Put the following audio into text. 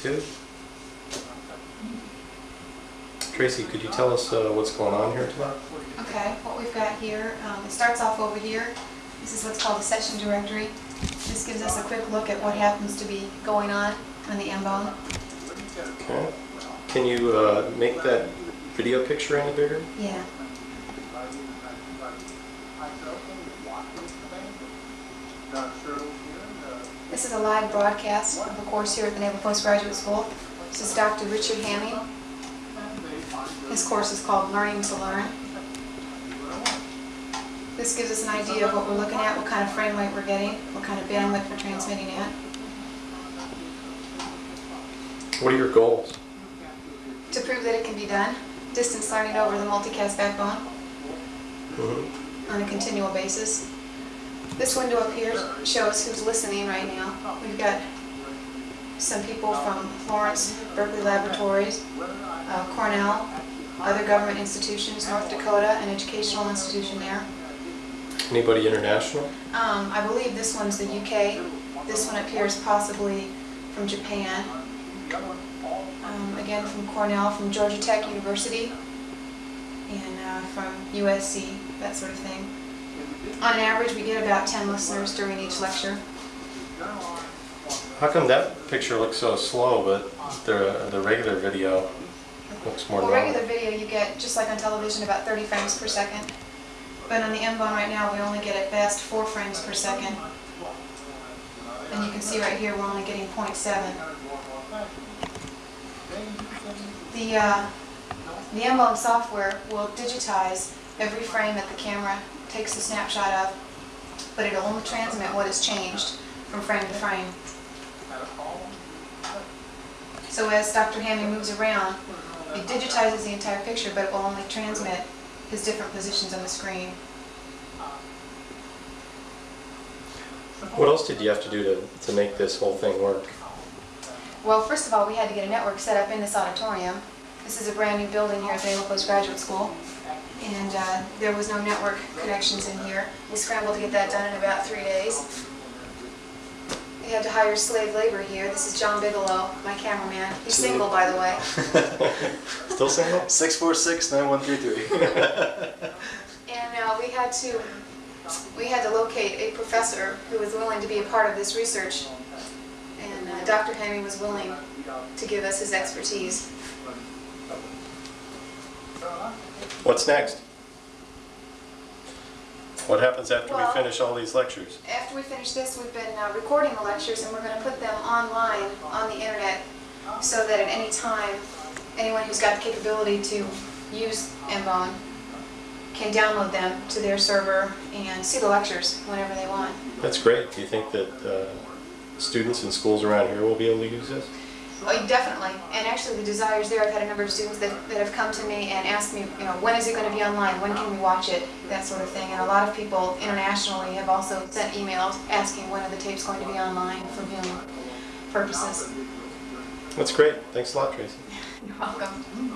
two. Tracy, could you tell us uh, what's going on here tonight? Okay, what we've got here, um, it starts off over here. This is what's called the session directory. This gives us a quick look at what happens to be going on on the M-Bone. Okay. Can you uh, make that video picture any bigger? Yeah. This is a live broadcast of a course here at the Naval Postgraduate School. This is Dr. Richard Hamming. His course is called Learning to Learn. This gives us an idea of what we're looking at, what kind of frame rate we're getting, what kind of bandwidth we're transmitting at. What are your goals? To prove that it can be done, distance learning over the multicast backbone Mhm. on a continual basis. This window up here shows who's listening right now. We've got some people from Florence, Berkeley Laboratories, uh, Cornell, other government institutions, North Dakota, an educational institution there. Anybody international? Um, I believe this one's the UK. This one appears possibly from Japan. Um, again, from Cornell, from Georgia Tech University, and uh, from USC, that sort of thing. On average, we get about 10 listeners during each lecture. How come that picture looks so slow, but the the regular video looks more Well, normal? regular video, you get, just like on television, about 30 frames per second. But on the M-Bone right now, we only get at best 4 frames per second. And you can see right here, we're only getting 0.7. The, uh, the M-Bone software will digitize every frame that the camera takes a snapshot of, but it'll only transmit what has changed from frame to frame. So as Dr. Hamming moves around, it digitizes the entire picture, but it will only transmit his different positions on the screen. What else did you have to do to, to make this whole thing work? Well, first of all, we had to get a network set up in this auditorium. This is a brand new building here at the Naval Postgraduate School, and uh, there was no network connections in here. We scrambled to get that done in about three days. We had to hire slave labor here. This is John Bigelow, my cameraman. He's single, by the way. Still single? Six four six nine one three three. And uh, we had to, we had to locate a professor who was willing to be a part of this research. And uh, Dr. Henry was willing to give us his expertise. What's next? What happens after we finish all these lectures? After we finish this, we've been uh, recording the lectures and we're going to put them online on the internet so that at any time, anyone who's got the capability to use Mbone can download them to their server and see the lectures whenever they want. That's great. Do you think that uh, students in schools around here will be able to use this? Oh, definitely. And actually, the desires there, I've had a number of students that, that have come to me and asked me, you know, when is it going to be online? When can we watch it? That sort of thing. And a lot of people internationally have also sent emails asking when are the tapes going to be online for viewing purposes. That's great. Thanks a lot, Tracy. You're welcome.